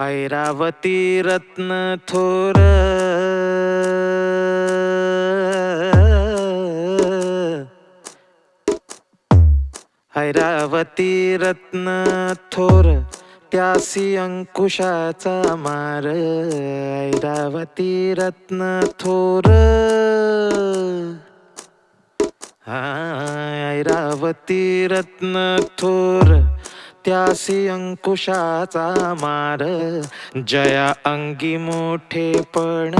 ऐरावती रत्न थोर। ऐरावती रत्न थोर त्यासी अंकुशाचा मार। ऐरावती रत्न थोर। ऐरावती रत्न थोर। त्यासी अंकुशाचा मार. जया अंगी मोठेपण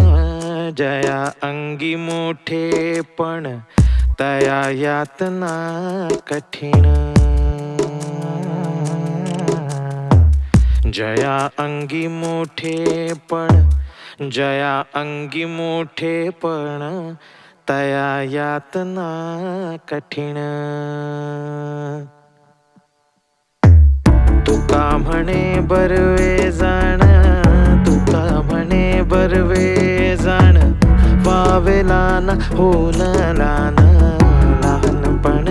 जया अंगी मोठेपण तया यातना कठीण. जया अंगी मोठेपण जया अंगी मोठेपण तया यातना कठीण. म्हणे बरवे जाण तुका म्हणे बरवे जाण वावेला ना होन लान लहानपण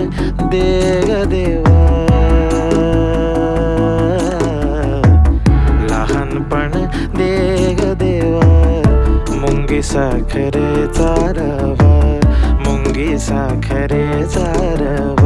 देग देवा. लहानपण देग देवा मुंगी साखरे चारवा मुंगी साखरे चारवा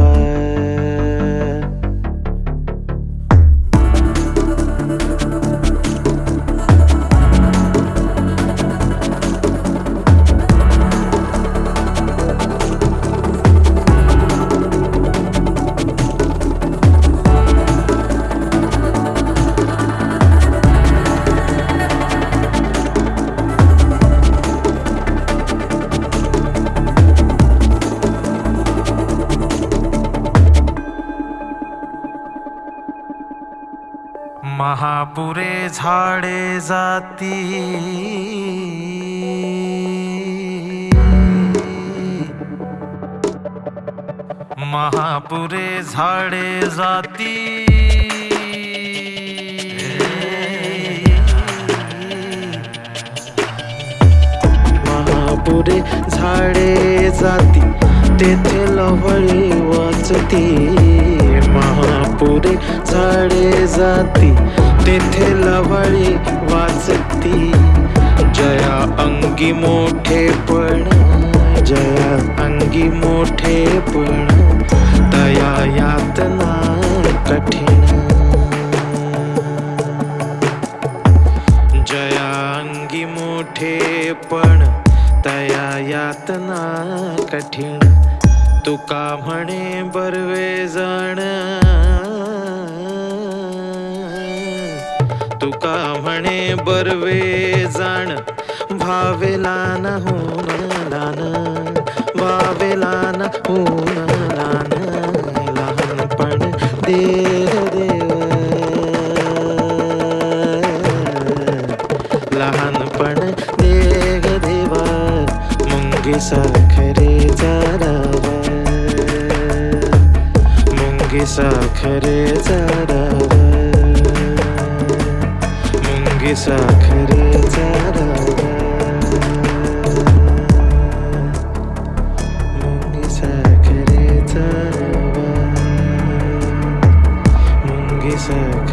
महापुरे झाडे जाती. महापुरे झाडे जाती. महापुरे झाडे जाती तेथे लवळी वाचती. महापुरे झाडे जाती तेथे लवळी वाचती जया अंगी मोठेपण जया अंगी मोठेपण तया यातना कठीण. जया अंगी मोठे पण तया यातना कठीण. तुका म्हणे बरवे जाण तुका म्हणे बरवे जाण. भावेला न होन लान. वावेला न होन लान. लहानपण देव देव लहानपण देग देवा मुंगी साखरे चारावा मुंगी साखरे चारावा 여기서 그를 따라가 문기사 그를 따라가 문기사